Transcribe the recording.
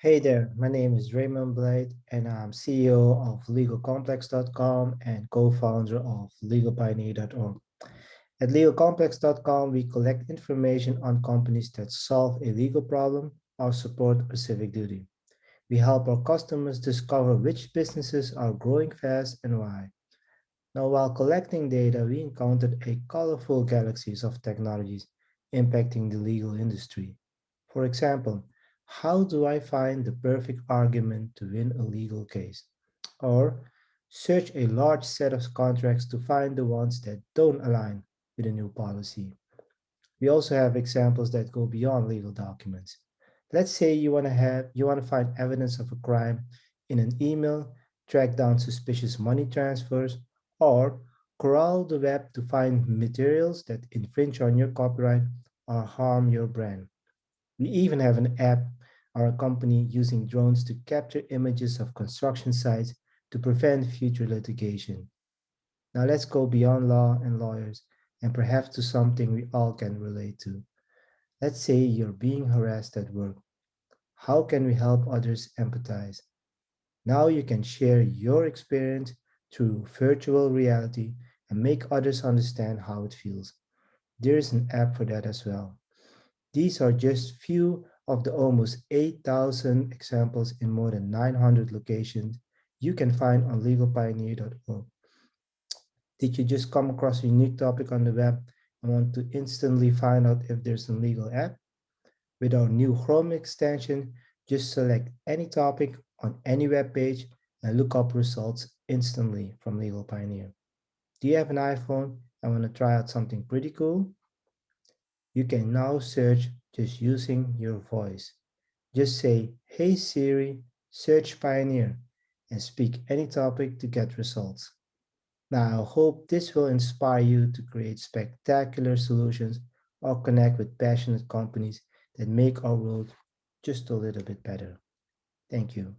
Hey there, my name is Raymond Blijd and I'm CEO of legalcomplex.com and co-founder of legalpioneer.org. At legalcomplex.com, we collect information on companies that solve a legal problem or support a civic duty. We help our customers discover which businesses are growing fast and why. Now, while collecting data, we encountered a colorful galaxies of technologies impacting the legal industry. For example, how do I find the perfect argument to win a legal case? Or search a large set of contracts to find the ones that don't align with a new policy. We also have examples that go beyond legal documents. Let's say you want to have you want to find evidence of a crime in an email, track down suspicious money transfers, or crawl the web to find materials that infringe on your copyright or harm your brand. We even have an app a company using drones to capture images of construction sites to prevent future litigation. Now let's go beyond law and lawyers and perhaps to something we all can relate to. Let's say you're being harassed at work. How can we help others empathize? Now you can share your experience through virtual reality and make others understand how it feels. There is an app for that as well. These are just few of the almost 8,000 examples in more than 900 locations you can find on legalpioneer.org. Did you just come across a unique topic on the web and want to instantly find out if there's a legal app? With our new Chrome extension, just select any topic on any web page and look up results instantly from Legal Pioneer. Do you have an iPhone and want to try out something pretty cool? You can now search just using your voice. Just say, hey Siri, search Pioneer, and speak any topic to get results. Now, I hope this will inspire you to create spectacular solutions or connect with passionate companies that make our world just a little bit better. Thank you.